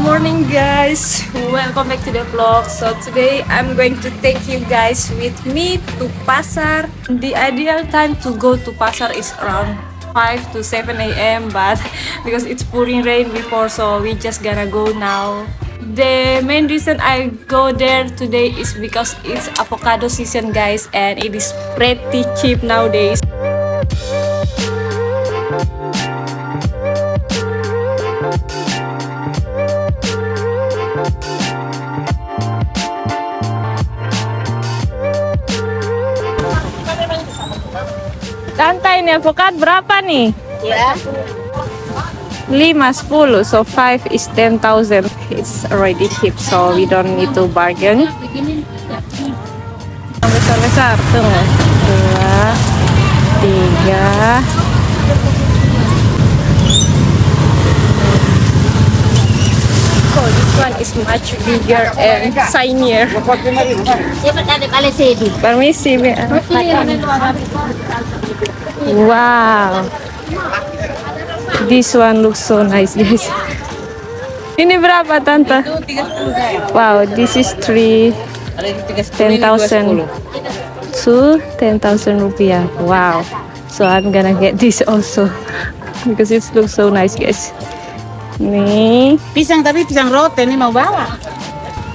morning guys. Welcome back to the vlog. So today i'm going to take you guys with me to pasar. The ideal time to go to pasar is around 5 to 7 a.m but because it's pouring rain before so we just gonna go now. The main reason i go there today is because it's avocado season guys and it is pretty cheap nowadays Santai nih avokat berapa nih? Ya. 5 10 so 5 is 10,000 it's already cheap so we don't need to bargain. Besar-besar tuh dua tiga Oh, this one is much bigger and shinier. Permisi. Wow. This one looks so nice, guys. Ini berapa, Tante? Wow, this is 3 10,000 to 10,000 rupiah. Wow. So I'm gonna get this also because it looks so nice, guys. Nih. Pisang tapi pisang rote ini mau bawa.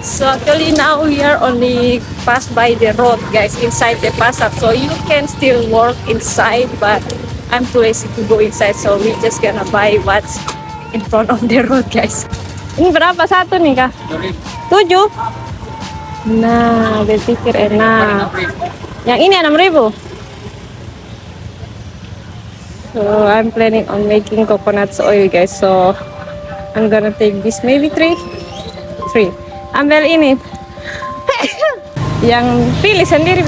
So actually now we are only pass by the road guys inside the pasar so you can still work inside but I'm too lazy to go inside so we just gonna buy what's in front of the road guys. Ini berapa satu nih kak? Tujuh? Nah, berpikir enak. Yang ini enam ribu. So I'm planning on making coconut oil guys. So I'm gonna take this maybe three, three. Ambil ini. Yang pilih sendiri.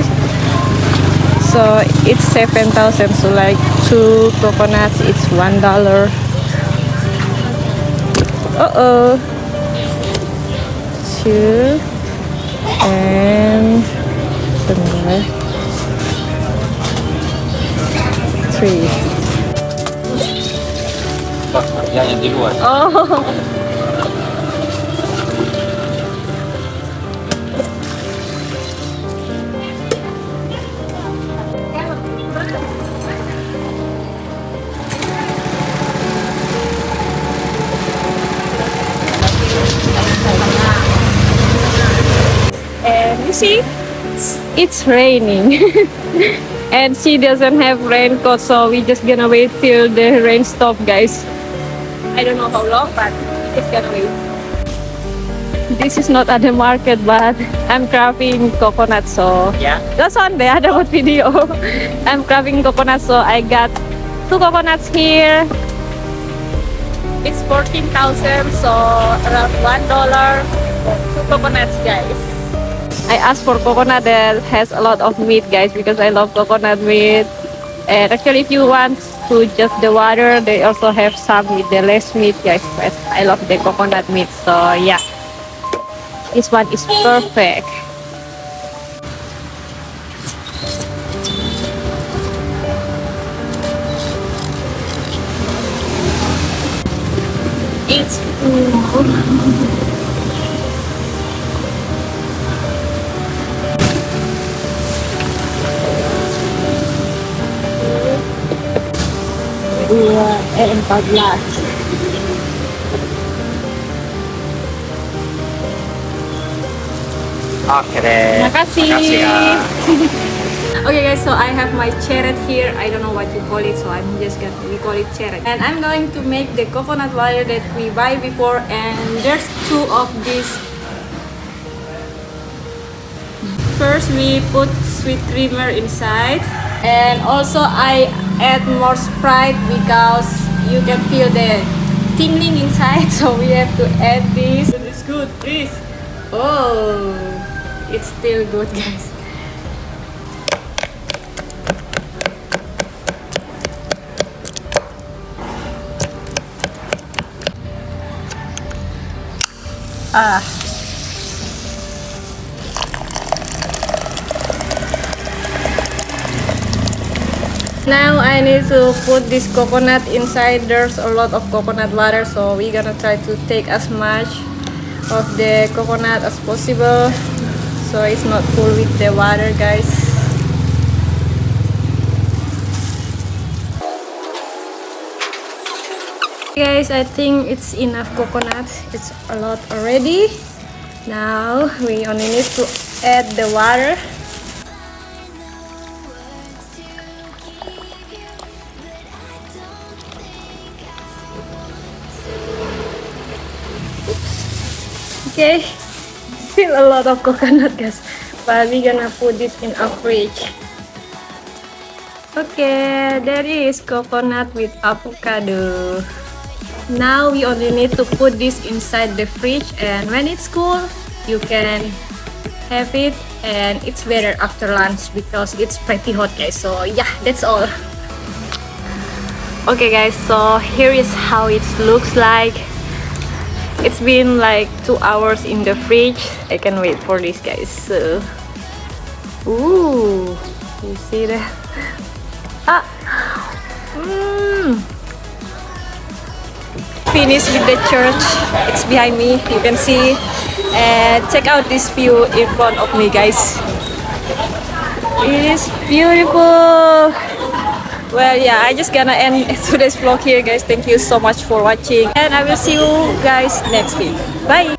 So it's 7,000. So like two coconuts, it's one dollar. Uh oh. Two and. Three. Di luar. Oh. And you see, it's raining. and she doesn't have raincoat, so we just gonna wait till the rain stop, guys. I don't know how long, but it's gonna wait. This is not at the market, but I'm crafting coconut, so Yeah? that's on there. Ada buat video. I'm crafting coconut, so I got two coconuts here. It's 14,000, so around one dollar for two coconuts, guys. I asked for coconut that has a lot of meat, guys, because I love coconut meat. And actually, if you want to just the water, they also have some with the less meat, guys. But I love the coconut meat, so yeah. This one is perfect. It's dua empat belas Oke deh. Terima. Makasih. Okay guys, so I have my cheret here. I don't know what you call it, so I'm just gonna we call it cheret. And I'm going to make the coconut water that we buy before. And there's two of these. First, we put sweet creamer inside, and also I add more Sprite because you can feel the tingling inside. So we have to add this. It's good, please. Oh, it's still good, guys. Ah. Now I need to put this coconut inside. There's a lot of coconut water, so we're gonna try to take as much of the coconut as possible so it's not full with the water guys. Guys I think it's enough coconut. It's a lot already. Now we only need to add the water okay. Still a lot of coconut guys. But we're gonna put this in our fridge. Okay there is coconut with avocado. Now we only need to put this inside the fridge and when it's cool you can have it. And it's better after lunch because it's pretty hot guys. So yeah that's all. Okay guys so here is how it looks like it's been like two hours in the fridge. I can wait for this guys. So ooh you see that ah mm. finished with the church. It's behind me you can see. And check out this view in front of me guys. It is beautiful well yeah i just gonna end today's vlog here guys. Thank you so much for watching and i will see you guys next week. Bye